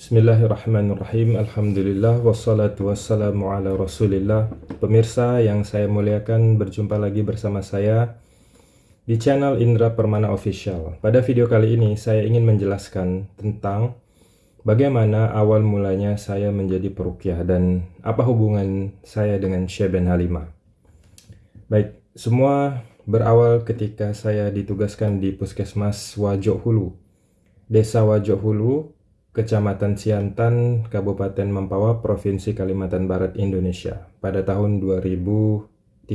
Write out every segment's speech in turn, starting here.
Bismillahirrahmanirrahim. Alhamdulillah. Wassalatu wassalamu ala rasulillah. Pemirsa yang saya muliakan Berjumpa lagi bersama saya Di channel Indra Permana Official. Pada video kali ini Saya ingin menjelaskan tentang Bagaimana awal mulanya saya menjadi perukyah Dan apa hubungan saya dengan Syekh Ben Halimah. Baik, semua berawal ketika saya ditugaskan di Puskesmas Wajok Hulu Desa Wajok Hulu Kecamatan Siantan, Kabupaten Mempawah, Provinsi Kalimantan Barat, Indonesia pada tahun 2013.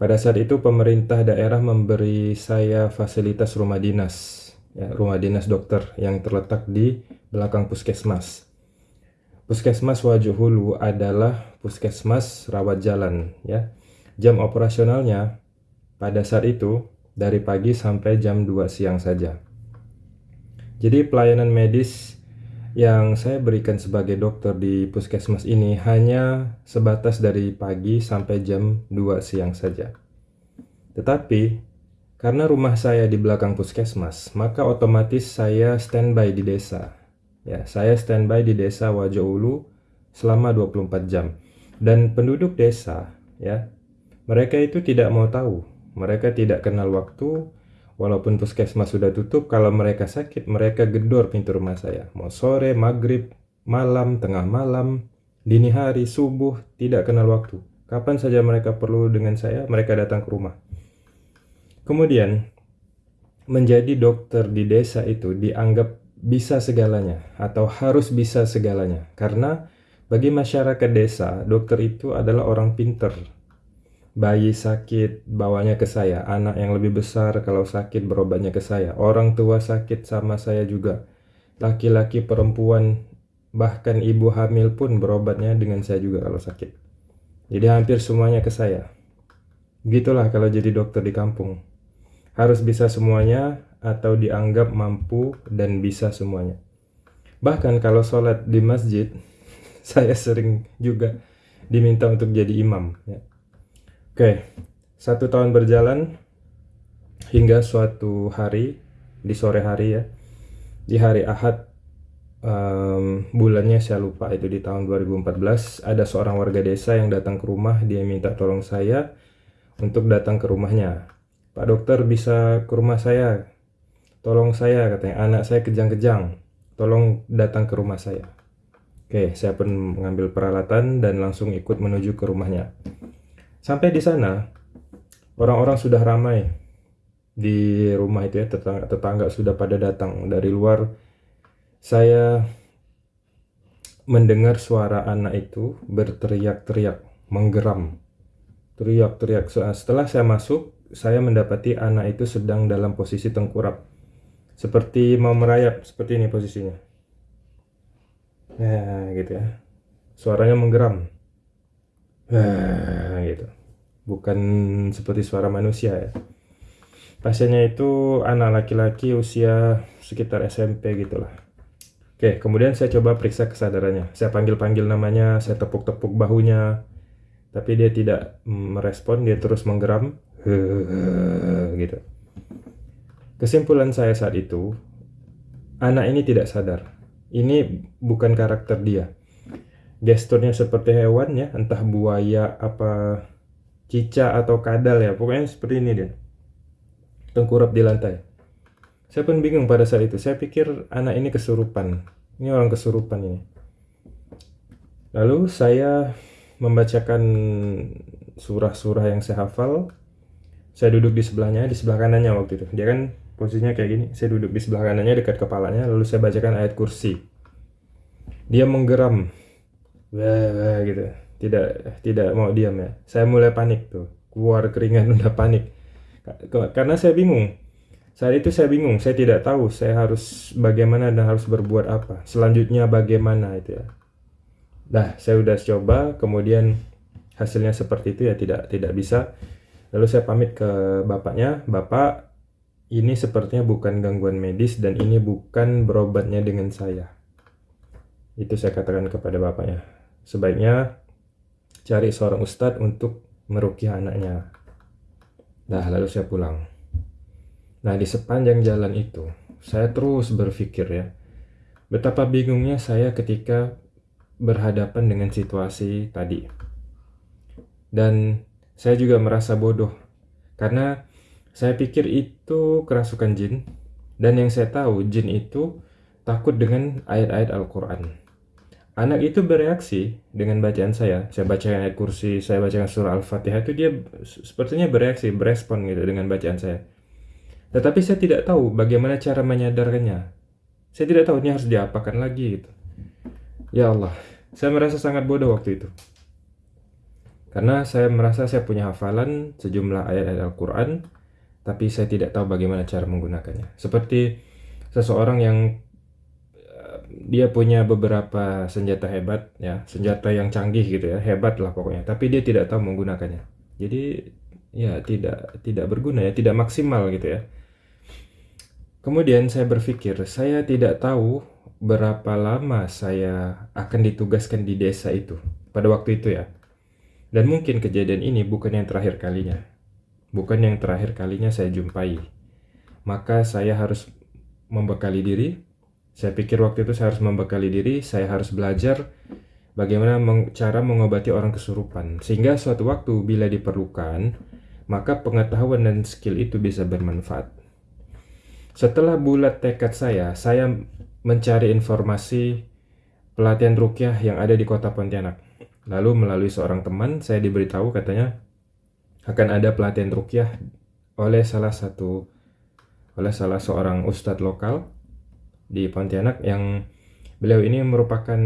Pada saat itu pemerintah daerah memberi saya fasilitas rumah dinas, ya, rumah dinas dokter yang terletak di belakang puskesmas. Puskesmas Wajuhulu adalah puskesmas rawat jalan, ya. Jam operasionalnya pada saat itu dari pagi sampai jam 2 siang saja. Jadi pelayanan medis yang saya berikan sebagai dokter di puskesmas ini hanya sebatas dari pagi sampai jam 2 siang saja. Tetapi karena rumah saya di belakang puskesmas, maka otomatis saya standby di desa. Ya, saya standby di desa Wajoulu selama 24 jam. Dan penduduk desa, ya, mereka itu tidak mau tahu. Mereka tidak kenal waktu, Walaupun puskesmas sudah tutup, kalau mereka sakit, mereka gedor pintu rumah saya. Mau sore, maghrib, malam, tengah malam, dini hari, subuh, tidak kenal waktu. Kapan saja mereka perlu dengan saya, mereka datang ke rumah. Kemudian, menjadi dokter di desa itu dianggap bisa segalanya atau harus bisa segalanya. Karena bagi masyarakat desa, dokter itu adalah orang pinter, bayi sakit bawanya ke saya, anak yang lebih besar kalau sakit berobatnya ke saya, orang tua sakit sama saya juga, laki-laki perempuan bahkan ibu hamil pun berobatnya dengan saya juga kalau sakit. Jadi hampir semuanya ke saya. Gitulah kalau jadi dokter di kampung. Harus bisa semuanya atau dianggap mampu dan bisa semuanya. Bahkan kalau sholat di masjid, saya sering juga diminta untuk jadi imam. Ya. Oke, satu tahun berjalan hingga suatu hari di sore hari ya, di hari Ahad um, bulannya saya lupa itu di tahun 2014 ada seorang warga desa yang datang ke rumah dia minta tolong saya untuk datang ke rumahnya. Pak dokter bisa ke rumah saya, tolong saya katanya anak saya kejang-kejang, tolong datang ke rumah saya. Oke, saya pun mengambil peralatan dan langsung ikut menuju ke rumahnya. Sampai di sana, orang-orang sudah ramai di rumah itu ya, tetangga-tetangga sudah pada datang dari luar. Saya mendengar suara anak itu berteriak-teriak, menggeram. Teriak-teriak. Setelah saya masuk, saya mendapati anak itu sedang dalam posisi tengkurap. Seperti mau merayap, seperti ini posisinya. Ya, gitu ya. Suaranya menggeram. Nah, gitu bukan seperti suara manusia ya. Pasiennya itu anak laki-laki usia sekitar SMP gitulah. Oke kemudian saya coba periksa kesadarannya. Saya panggil-panggil namanya saya tepuk-tepuk bahunya tapi dia tidak merespon dia terus menggeram gitu. Kesimpulan saya saat itu anak ini tidak sadar. Ini bukan karakter dia. Gesturnya seperti hewan ya entah buaya apa cica atau kadal ya pokoknya seperti ini dia. Tengkurap di lantai. Saya pun bingung pada saat itu. Saya pikir anak ini kesurupan. Ini orang kesurupan ini. Lalu saya membacakan surah-surah yang saya hafal. Saya duduk di sebelahnya di sebelah kanannya waktu itu. Dia kan posisinya kayak gini. Saya duduk di sebelah kanannya dekat kepalanya. Lalu saya bacakan ayat kursi. Dia menggeram. Wah, wah gitu tidak tidak mau diam ya. Saya mulai panik tuh. Keluar keringat udah panik. Karena saya bingung. Saat itu saya bingung. Saya tidak tahu saya harus bagaimana dan harus berbuat apa. Selanjutnya bagaimana itu ya. Dah saya udah coba kemudian hasilnya seperti itu ya tidak tidak bisa. Lalu saya pamit ke bapaknya. Bapak ini sepertinya bukan gangguan medis dan ini bukan berobatnya dengan saya. Itu saya katakan kepada bapaknya. Sebaiknya cari seorang ustadz untuk merukyah anaknya. Nah, lalu saya pulang. Nah, di sepanjang jalan itu, saya terus berpikir ya, Betapa bingungnya saya ketika berhadapan dengan situasi tadi. Dan saya juga merasa bodoh karena saya pikir itu kerasukan jin dan yang saya tahu jin itu takut dengan ayat-ayat Al-Qur'an. Anak itu bereaksi dengan bacaan saya. Saya bacakan ayat kursi, saya bacakan surah Al-Fatihah itu dia sepertinya bereaksi, berespon gitu dengan bacaan saya. Tetapi saya tidak tahu bagaimana cara menyadarkannya. Saya tidak tahu ini harus diapakan lagi gitu. Ya Allah, saya merasa sangat bodoh waktu itu. Karena saya merasa saya punya hafalan sejumlah ayat-ayat Al-Quran, tapi saya tidak tahu bagaimana cara menggunakannya. Seperti seseorang yang dia punya beberapa senjata hebat, ya senjata yang canggih gitu ya, hebat lah pokoknya. Tapi dia tidak tahu menggunakannya. Jadi ya tidak tidak berguna ya, tidak maksimal gitu ya. Kemudian saya berpikir, saya tidak tahu berapa lama saya akan ditugaskan di desa itu pada waktu itu ya. Dan mungkin kejadian ini bukan yang terakhir kalinya. Bukan yang terakhir kalinya saya jumpai. Maka saya harus membekali diri. Saya pikir waktu itu saya harus membekali diri, saya harus belajar bagaimana meng cara mengobati orang kesurupan. Sehingga suatu waktu bila diperlukan, maka pengetahuan dan skill itu bisa bermanfaat. Setelah bulat tekad saya, saya mencari informasi pelatihan rukyah yang ada di kota Pontianak. Lalu melalui seorang teman, saya diberitahu katanya akan ada pelatihan rukyah oleh salah satu oleh salah seorang ustadz lokal di Pontianak yang beliau ini merupakan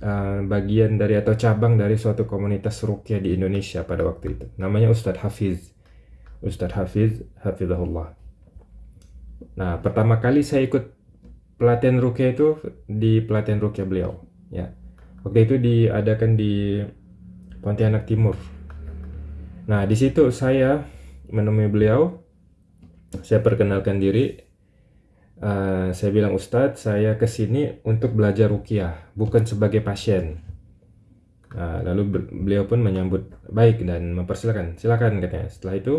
uh, bagian dari atau cabang dari suatu komunitas rukyah di Indonesia pada waktu itu. Namanya Ustadz Hafiz. Ustadz Hafiz, Hafizahullah. Nah, pertama kali saya ikut pelatihan rukyah itu di pelatihan rukyah beliau, ya. Waktu itu diadakan di Pontianak Timur. Nah, di situ saya menemui beliau. Saya perkenalkan diri. Uh, saya bilang Ustadz, saya ke sini untuk belajar rukyah, bukan sebagai pasien. Nah, lalu beliau pun menyambut baik dan mempersilahkan, silakan katanya. Setelah itu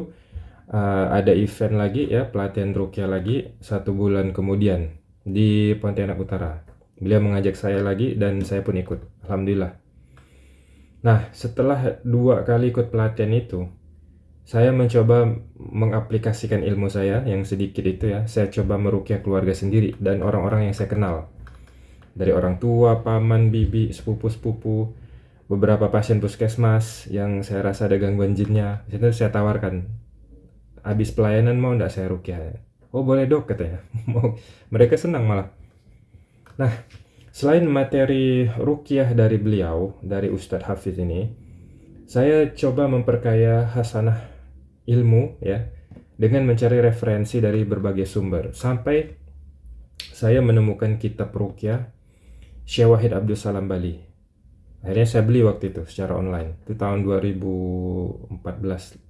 uh, ada event lagi ya pelatihan rukyah lagi satu bulan kemudian di Pontianak Utara. Beliau mengajak saya lagi dan saya pun ikut. Alhamdulillah. Nah, setelah dua kali ikut pelatihan itu, saya mencoba mengaplikasikan ilmu saya yang sedikit itu ya. Saya coba merukyah keluarga sendiri dan orang-orang yang saya kenal. Dari orang tua, paman, bibi, sepupu-sepupu, beberapa pasien puskesmas yang saya rasa ada gangguan jinnya. Itu saya tawarkan, habis pelayanan mau ndak saya rukyah oh boleh dok katanya mereka senang malah nah selain materi rukyah dari beliau dari Ustadz Hafiz ini saya coba memperkaya hasanah ilmu ya dengan mencari referensi dari berbagai sumber sampai saya menemukan kitab rukyah Syekh Wahid Abdul Salam Bali akhirnya saya beli waktu itu secara online itu tahun 2014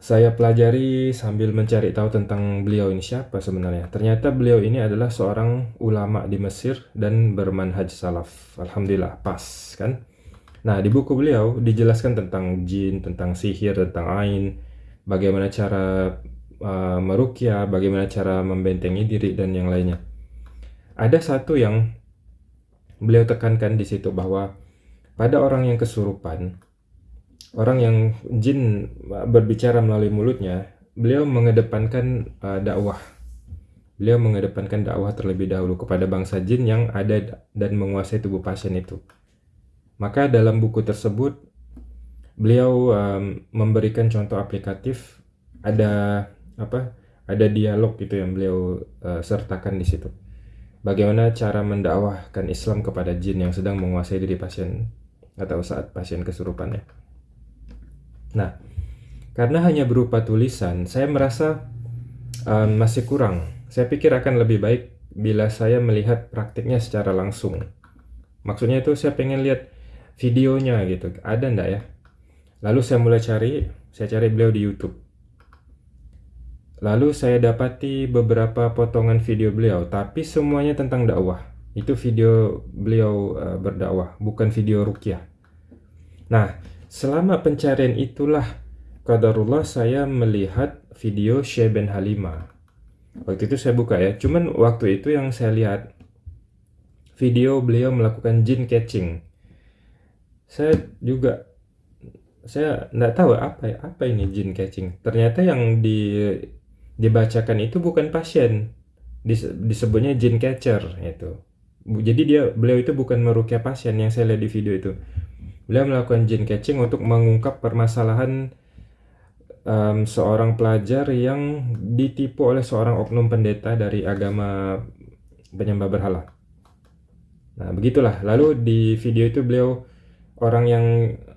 saya pelajari sambil mencari tahu tentang beliau ini siapa sebenarnya. Ternyata beliau ini adalah seorang ulama di Mesir dan bermanhaj salaf. Alhamdulillah, pas kan? Nah, di buku beliau dijelaskan tentang jin, tentang sihir, tentang ain, bagaimana cara uh, merukyah, bagaimana cara membentengi diri dan yang lainnya. Ada satu yang beliau tekankan di situ bahwa pada orang yang kesurupan, orang yang jin berbicara melalui mulutnya, beliau mengedepankan uh, dakwah. Beliau mengedepankan dakwah terlebih dahulu kepada bangsa jin yang ada dan menguasai tubuh pasien itu. Maka dalam buku tersebut beliau um, memberikan contoh aplikatif ada apa? Ada dialog gitu yang beliau uh, sertakan di situ. Bagaimana cara mendakwahkan Islam kepada jin yang sedang menguasai diri pasien atau saat pasien kesurupannya. Nah, karena hanya berupa tulisan, saya merasa um, masih kurang. Saya pikir akan lebih baik bila saya melihat praktiknya secara langsung. Maksudnya itu saya pengen lihat videonya gitu, ada ndak ya? Lalu saya mulai cari, saya cari beliau di YouTube. Lalu saya dapati beberapa potongan video beliau, tapi semuanya tentang dakwah. Itu video beliau uh, berdakwah, bukan video rukyah. Nah, Selama pencarian itulah Qadarullah saya melihat video Syekh Ben Halimah. waktu itu saya buka ya cuman waktu itu yang saya lihat video beliau melakukan jin catching saya juga saya nggak tahu apa apa ini jin catching. Ternyata yang di dibacakan itu bukan pasien. Disebutnya jin catcher itu jadi dia beliau itu bukan merukyah pasien yang saya lihat di video itu. Beliau melakukan jin catching untuk mengungkap permasalahan um, seorang pelajar yang ditipu oleh seorang oknum pendeta dari agama penyembah berhala. Nah begitulah. Lalu di video itu beliau orang yang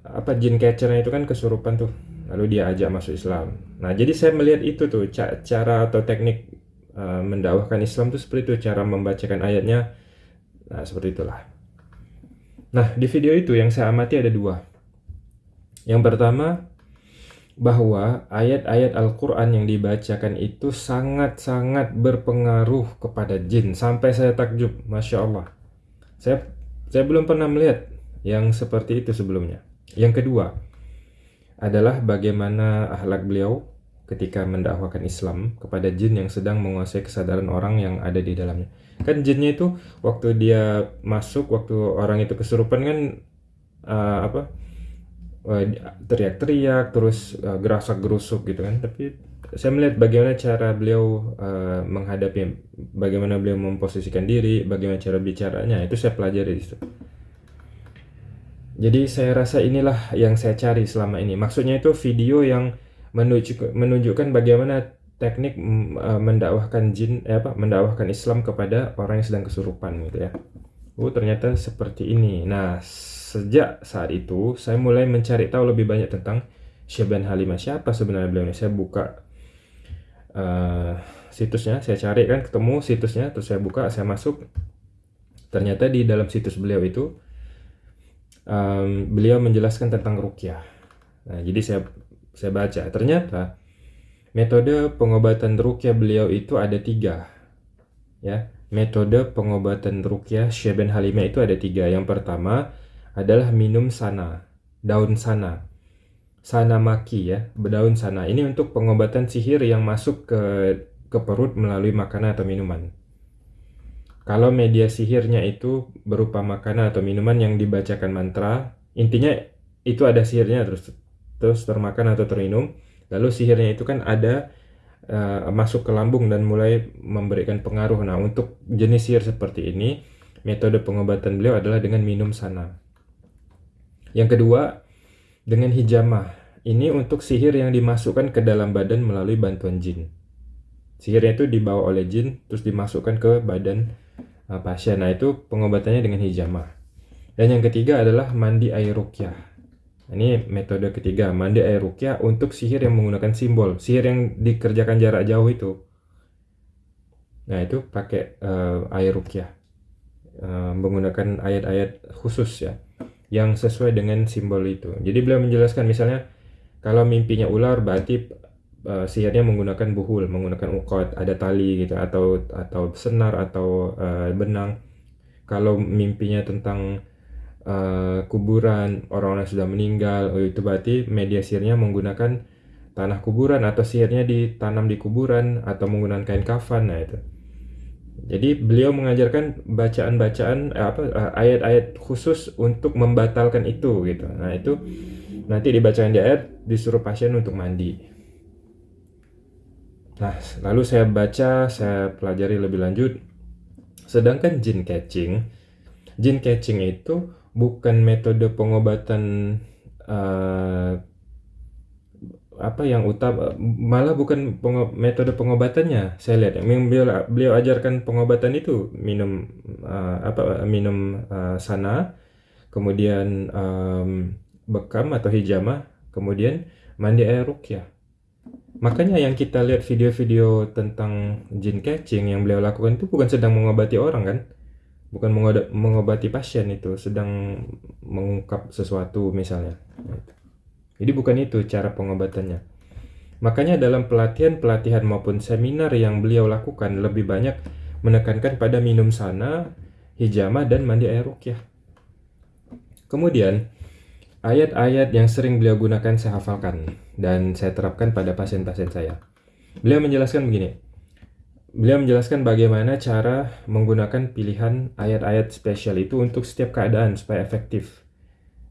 apa jin catchernya itu kan kesurupan tuh. Lalu dia ajak masuk Islam. Nah jadi saya melihat itu tuh cara atau teknik uh, mendakwahkan Islam tuh seperti itu cara membacakan ayatnya. Nah seperti itulah. Nah di video itu yang saya amati ada dua. Yang pertama bahwa ayat-ayat Al-Quran yang dibacakan itu sangat-sangat berpengaruh kepada jin. Sampai saya takjub, Masya Allah. Saya, saya belum pernah melihat yang seperti itu sebelumnya. Yang kedua adalah bagaimana akhlak beliau ketika mendakwahkan Islam kepada jin yang sedang menguasai kesadaran orang yang ada di dalamnya. Kan jinnya itu waktu dia masuk, waktu orang itu kesurupan kan uh, apa uh, teriak-teriak, terus uh, gerasak-gerusuk gitu kan. Tapi saya melihat bagaimana cara beliau uh, menghadapi, bagaimana beliau memposisikan diri, bagaimana cara bicaranya, itu saya pelajari di situ. Jadi saya rasa inilah yang saya cari selama ini. Maksudnya itu video yang menunjuk, menunjukkan bagaimana teknik uh, mendakwahkan jin eh apa mendakwahkan Islam kepada orang yang sedang kesurupan gitu ya. Oh ternyata seperti ini. Nah sejak saat itu saya mulai mencari tahu lebih banyak tentang Syaban Halimah siapa sebenarnya beliau ini. Saya buka uh, situsnya, saya cari kan ketemu situsnya, terus saya buka, saya masuk. Ternyata di dalam situs beliau itu um, beliau menjelaskan tentang rukyah. Nah, jadi saya saya baca ternyata metode pengobatan rukyah beliau itu ada tiga, ya. Metode pengobatan rukyah Syeben Halimah itu ada tiga. Yang pertama adalah minum sana, daun sana, sana maki ya, daun sana. Ini untuk pengobatan sihir yang masuk ke ke perut melalui makanan atau minuman. Kalau media sihirnya itu berupa makanan atau minuman yang dibacakan mantra, intinya itu ada sihirnya terus terus termakan atau terminum. Lalu sihirnya itu kan ada uh, masuk ke lambung dan mulai memberikan pengaruh. Nah, untuk jenis sihir seperti ini, metode pengobatan beliau adalah dengan minum sana. Yang kedua, dengan hijamah. Ini untuk sihir yang dimasukkan ke dalam badan melalui bantuan jin. Sihirnya itu dibawa oleh jin, terus dimasukkan ke badan pasien. Nah, itu pengobatannya dengan hijamah. Dan yang ketiga adalah mandi air rukyah. Ini metode ketiga, mandi air rukyah untuk sihir yang menggunakan simbol. Sihir yang dikerjakan jarak jauh itu. Nah, itu pakai uh, air rukyah. Uh, menggunakan ayat-ayat khusus ya yang sesuai dengan simbol itu. Jadi beliau menjelaskan misalnya kalau mimpinya ular berarti uh, sihirnya menggunakan buhul, menggunakan ukot, ada tali gitu atau atau senar atau uh, benang. Kalau mimpinya tentang uh, kuburan orang yang sudah meninggal, oh itu berarti media sihirnya menggunakan tanah kuburan atau sihirnya ditanam di kuburan atau menggunakan kain kafan nah itu. Jadi beliau mengajarkan bacaan-bacaan apa ayat-ayat khusus untuk membatalkan itu gitu. Nah, itu nanti dibacakan di ayat disuruh pasien untuk mandi. Nah, lalu saya baca, saya pelajari lebih lanjut. Sedangkan jin catching, jin catching itu bukan metode pengobatan uh, apa yang utama, malah bukan pengo metode pengobatannya. Saya lihat yang beliau, beliau ajarkan pengobatan itu minum uh, apa minum uh, sana, kemudian um, bekam atau hijamah, kemudian mandi air rukyah. Makanya yang kita lihat video-video tentang jin catching yang beliau lakukan itu bukan sedang mengobati orang kan? Bukan mengobati pasien itu, sedang mengungkap sesuatu misalnya. Jadi bukan itu cara pengobatannya. Makanya dalam pelatihan-pelatihan maupun seminar yang beliau lakukan lebih banyak menekankan pada minum sana, hijama dan mandi air rukyah. Kemudian, Ayat-ayat yang sering beliau gunakan saya hafalkan dan saya terapkan pada pasien-pasien saya. Beliau menjelaskan begini, beliau menjelaskan bagaimana cara menggunakan pilihan ayat-ayat spesial itu untuk setiap keadaan supaya efektif.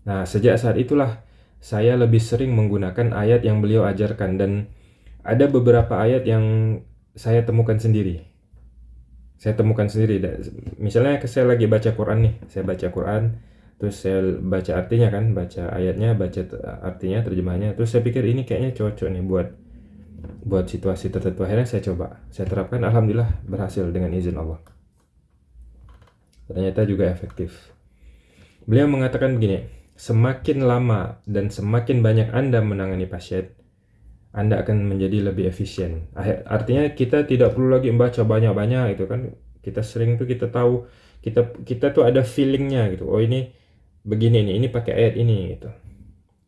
Nah, sejak saat itulah saya lebih sering menggunakan ayat yang beliau ajarkan dan ada beberapa ayat yang saya temukan sendiri. Saya temukan sendiri. Misalnya saya lagi baca Quran nih, saya baca Quran, terus saya baca artinya kan, baca ayatnya, baca artinya, terjemahnya, terus saya pikir ini kayaknya cocok nih buat buat situasi tertentu. Akhirnya saya coba, saya terapkan, alhamdulillah berhasil dengan izin Allah. Ternyata juga efektif. Beliau mengatakan begini, semakin lama dan semakin banyak Anda menangani pasien, anda akan menjadi lebih efisien. Artinya kita tidak perlu lagi membaca banyak-banyak itu kan. Kita sering tuh kita tahu kita kita tuh ada feelingnya gitu. Oh ini begini nih, ini pakai ayat ini gitu.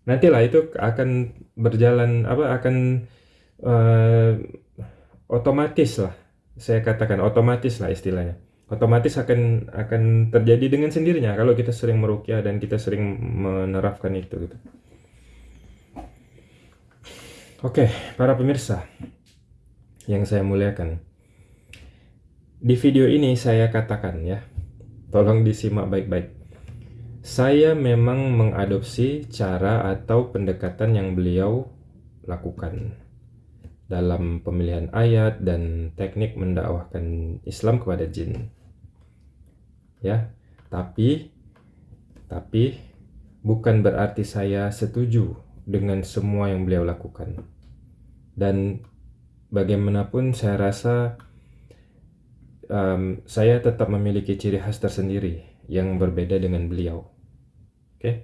Nantilah itu akan berjalan apa akan uh, otomatis lah. Saya katakan otomatis lah istilahnya. Otomatis akan akan terjadi dengan sendirinya kalau kita sering merukyah dan kita sering menerapkan itu gitu. Oke, para pemirsa yang saya muliakan. Di video ini saya katakan ya, tolong disimak baik-baik. Saya memang mengadopsi cara atau pendekatan yang beliau lakukan. Dalam pemilihan ayat dan teknik mendakwahkan Islam kepada jin. Ya, tapi tapi bukan berarti saya setuju dengan semua yang beliau lakukan. Dan bagaimanapun saya rasa um, saya tetap memiliki ciri khas tersendiri yang berbeda dengan beliau. Oke, okay?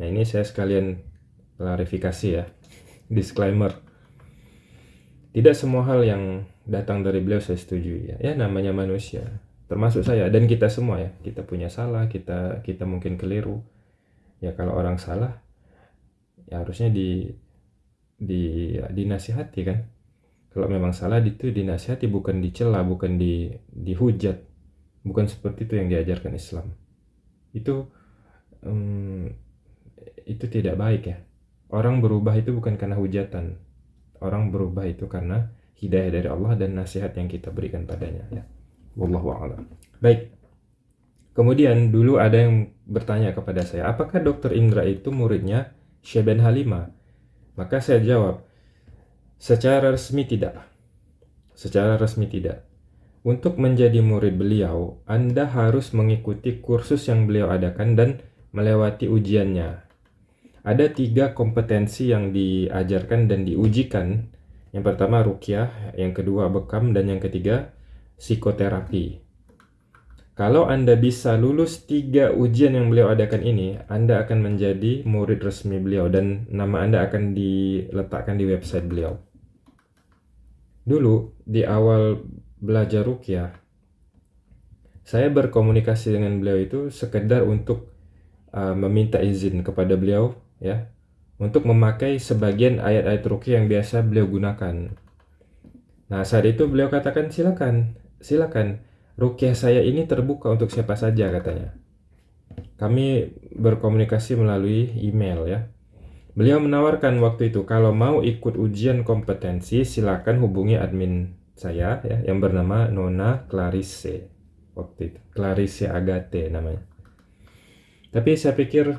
nah ini saya sekalian klarifikasi ya, disclaimer. Tidak semua hal yang datang dari beliau saya setuju ya. Ya namanya manusia, termasuk saya dan kita semua ya. Kita punya salah, kita kita mungkin keliru. Ya kalau orang salah, ya harusnya di di dinasihati kan kalau memang salah itu dinasihati bukan dicela bukan di dihujat bukan seperti itu yang diajarkan Islam itu um, itu tidak baik ya. Orang berubah itu bukan karena hujatan. Orang berubah itu karena hidayah dari Allah dan nasihat yang kita berikan padanya ya. Wallahu a'lam. Baik. Kemudian dulu ada yang bertanya kepada saya apakah dokter Indra itu muridnya Syeben Halimah maka saya jawab, secara resmi tidak. Secara resmi tidak. Untuk menjadi murid beliau, Anda harus mengikuti kursus yang beliau adakan dan melewati ujiannya. Ada tiga kompetensi yang diajarkan dan diujikan. Yang pertama rukyah, yang kedua bekam, dan yang ketiga psikoterapi. Kalau Anda bisa lulus tiga ujian yang beliau adakan ini, Anda akan menjadi murid resmi beliau dan nama Anda akan diletakkan di website beliau. Dulu, di awal belajar rukyah, saya berkomunikasi dengan beliau itu sekedar untuk uh, meminta izin kepada beliau ya untuk memakai sebagian ayat-ayat rukyah yang biasa beliau gunakan. Nah, saat itu beliau katakan silakan, silakan Rukyah saya ini terbuka untuk siapa saja katanya. Kami berkomunikasi melalui email ya. Beliau menawarkan waktu itu kalau mau ikut ujian kompetensi silakan hubungi admin saya ya yang bernama Nona Clarice waktu itu. Clarice Agate namanya. Tapi saya pikir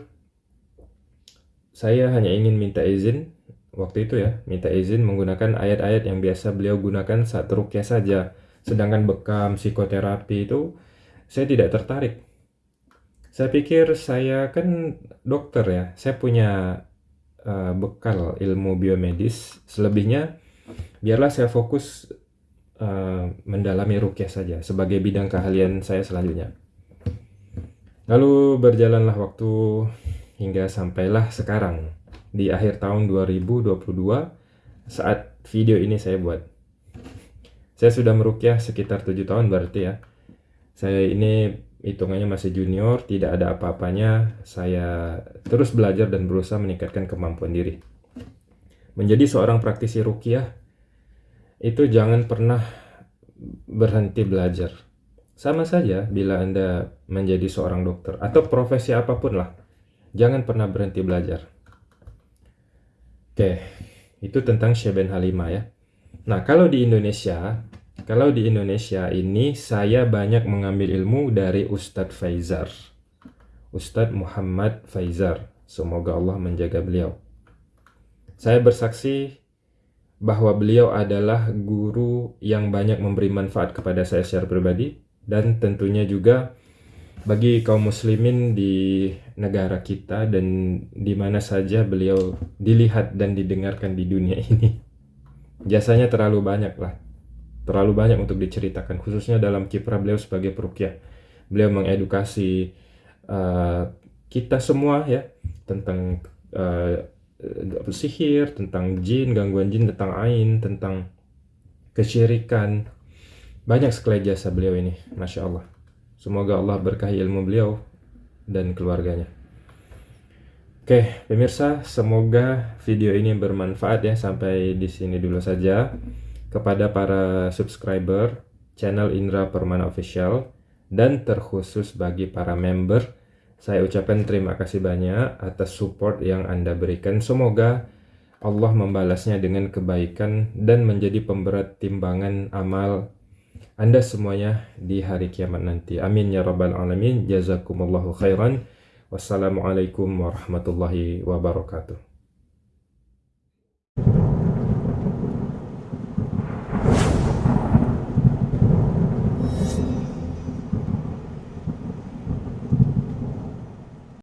saya hanya ingin minta izin waktu itu ya, minta izin menggunakan ayat-ayat yang biasa beliau gunakan saat rukyah saja Sedangkan bekam psikoterapi itu saya tidak tertarik. Saya pikir saya kan dokter ya, saya punya uh, bekal ilmu biomedis. Selebihnya biarlah saya fokus uh, mendalami rukyah saja sebagai bidang keahlian saya selanjutnya. Lalu berjalanlah waktu hingga sampailah sekarang di akhir tahun 2022 saat video ini saya buat. Saya sudah merukyah sekitar tujuh tahun berarti ya. Saya ini hitungannya masih junior, tidak ada apa-apanya. Saya terus belajar dan berusaha meningkatkan kemampuan diri. Menjadi seorang praktisi rukyah itu jangan pernah berhenti belajar. Sama saja bila Anda menjadi seorang dokter atau profesi apa pun lah. Jangan pernah berhenti belajar. Oke, itu tentang Syeben Halimah ya. Nah, kalau di Indonesia, kalau di Indonesia ini saya banyak mengambil ilmu dari Ustadz Faizar. Ustadz Muhammad Faizar. Semoga Allah menjaga beliau. Saya bersaksi bahwa beliau adalah guru yang banyak memberi manfaat kepada saya secara pribadi dan tentunya juga bagi kaum muslimin di negara kita dan di mana saja beliau dilihat dan didengarkan di dunia ini. Jasanya terlalu banyak lah. Terlalu banyak untuk diceritakan khususnya dalam kiprah beliau sebagai perukyah. Beliau mengedukasi uh, kita semua ya tentang uh, sihir, tentang jin, gangguan jin, tentang ain, tentang kesyirikan. Banyak sekali jasa beliau ini, Masya Allah. Semoga Allah berkahi ilmu beliau dan keluarganya. Oke, pemirsa, semoga video ini bermanfaat ya. Sampai di sini dulu saja. Kepada para subscriber channel Indra Permana Official dan terkhusus bagi para member, saya ucapkan terima kasih banyak atas support yang Anda berikan. Semoga Allah membalasnya dengan kebaikan dan menjadi pemberat timbangan amal anda semuanya di hari kiamat nanti. Amin ya rabbal alamin. Jazakumullahu khairan. Wassalamualaikum warahmatullahi wabarakatuh.